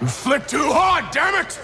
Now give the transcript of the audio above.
You flick too hard, damn it!